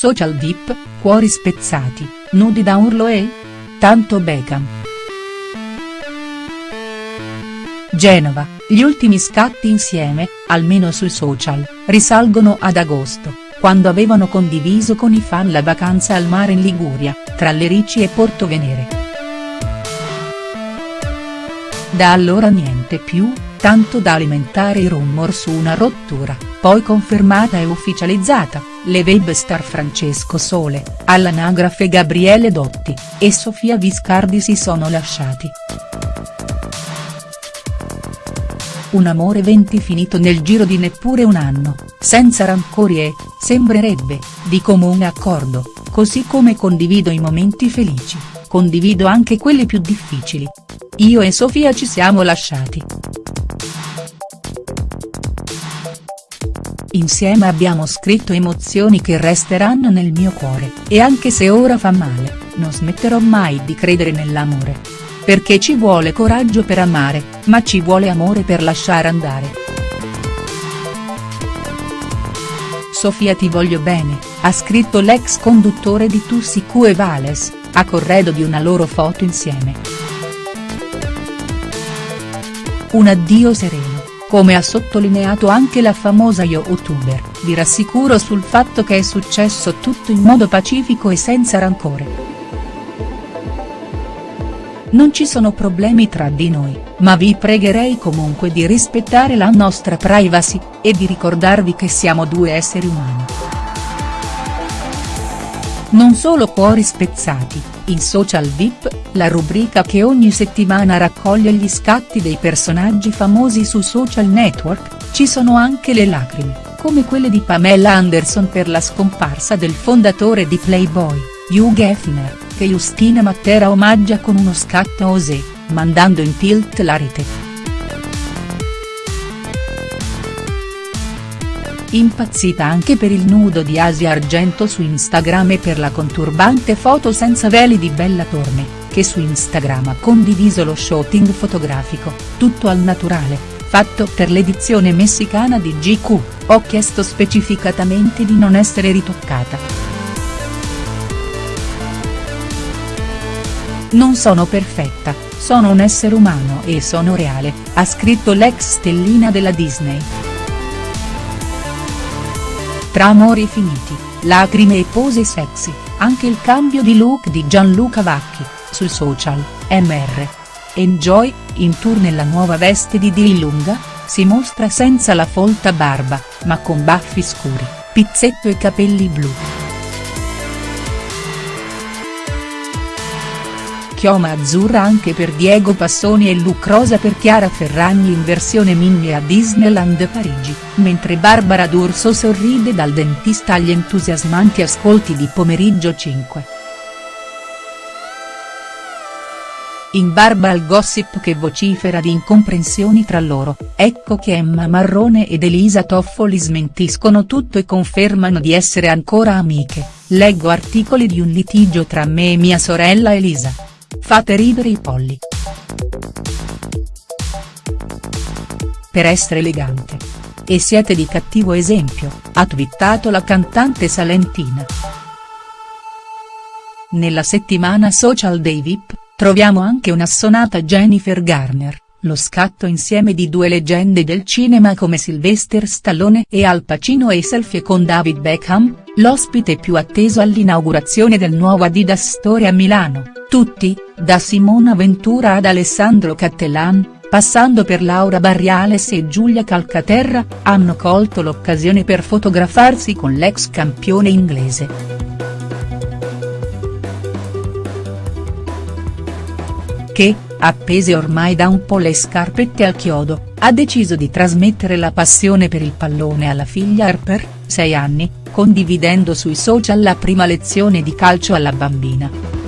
Social VIP, cuori spezzati, nudi da urlo e? Tanto Beckham. Genova, gli ultimi scatti insieme, almeno sui social, risalgono ad agosto, quando avevano condiviso con i fan la vacanza al mare in Liguria, tra Lerici e Porto Venere. Da allora niente più, tanto da alimentare i rumor su una rottura, poi confermata e ufficializzata, le web star Francesco Sole, all'anagrafe Gabriele Dotti, e Sofia Viscardi si sono lasciati. Un amore venti finito nel giro di neppure un anno, senza rancori e, sembrerebbe, di comune accordo, così come condivido i momenti felici, condivido anche quelli più difficili. Io e Sofia ci siamo lasciati. Insieme abbiamo scritto emozioni che resteranno nel mio cuore, e anche se ora fa male, non smetterò mai di credere nell'amore. Perché ci vuole coraggio per amare, ma ci vuole amore per lasciare andare. Sofia ti voglio bene, ha scritto l'ex conduttore di Tu e Vales, a corredo di una loro foto insieme. Un addio sereno come ha sottolineato anche la famosa youtuber, vi rassicuro sul fatto che è successo tutto in modo pacifico e senza rancore. Non ci sono problemi tra di noi, ma vi pregherei comunque di rispettare la nostra privacy, e di ricordarvi che siamo due esseri umani. Non solo cuori spezzati, in Social VIP, la rubrica che ogni settimana raccoglie gli scatti dei personaggi famosi su social network, ci sono anche le lacrime, come quelle di Pamela Anderson per la scomparsa del fondatore di Playboy, Hugh Hefner, che Justina Matera omaggia con uno scatto Osé, mandando in tilt la rete. Impazzita anche per il nudo di Asia Argento su Instagram e per la conturbante foto senza veli di Bella Torme, che su Instagram ha condiviso lo shooting fotografico, tutto al naturale, fatto per l'edizione messicana di GQ, ho chiesto specificatamente di non essere ritoccata. Non sono perfetta, sono un essere umano e sono reale, ha scritto l'ex stellina della Disney. Tra amori finiti, lacrime e pose sexy, anche il cambio di look di Gianluca Vacchi, sui social, Mr. Enjoy, in tour nella nuova veste di Dillunga, si mostra senza la folta barba, ma con baffi scuri, pizzetto e capelli blu. Chioma azzurra anche per Diego Passoni e look rosa per Chiara Ferragni in versione mini a Disneyland Parigi, mentre Barbara D'Urso sorride dal dentista agli entusiasmanti ascolti di Pomeriggio 5. In barba al gossip che vocifera di incomprensioni tra loro, ecco che Emma Marrone ed Elisa Toffoli smentiscono tutto e confermano di essere ancora amiche, leggo articoli di un litigio tra me e mia sorella Elisa. Fate ridere i polli. Per essere elegante. E siete di cattivo esempio, ha twittato la cantante salentina. Nella settimana social dei VIP, troviamo anche un'assonata Jennifer Garner, lo scatto insieme di due leggende del cinema come Sylvester Stallone e Al Pacino e selfie con David Beckham, l'ospite più atteso all'inaugurazione del nuovo Adidas Store a Milano, tutti, da Simona Ventura ad Alessandro Cattelan, passando per Laura Barriales e Giulia Calcaterra, hanno colto l'occasione per fotografarsi con l'ex campione inglese. Che, appese ormai da un po' le scarpette al chiodo, ha deciso di trasmettere la passione per il pallone alla figlia Harper, 6 anni, condividendo sui social la prima lezione di calcio alla bambina.